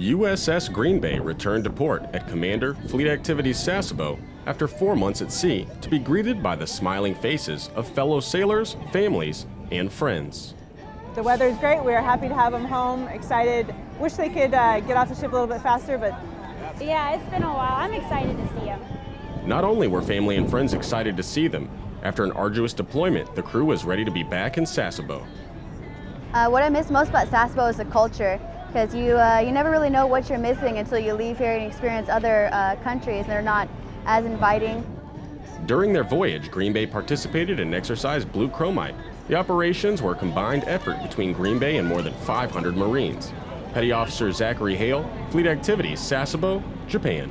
USS Green Bay returned to port at Commander Fleet Activities Sasebo after four months at sea to be greeted by the smiling faces of fellow sailors, families, and friends. The weather is great. We're happy to have them home. Excited. Wish they could uh, get off the ship a little bit faster, but yeah, it's been a while. I'm excited to see them. Not only were family and friends excited to see them, after an arduous deployment, the crew was ready to be back in Sasebo. Uh, what I miss most about Sasebo is the culture because you, uh, you never really know what you're missing until you leave here and experience other uh, countries and they're not as inviting. During their voyage, Green Bay participated in exercise Blue Chromite. The operations were a combined effort between Green Bay and more than 500 Marines. Petty Officer Zachary Hale, Fleet Activities, Sasebo, Japan.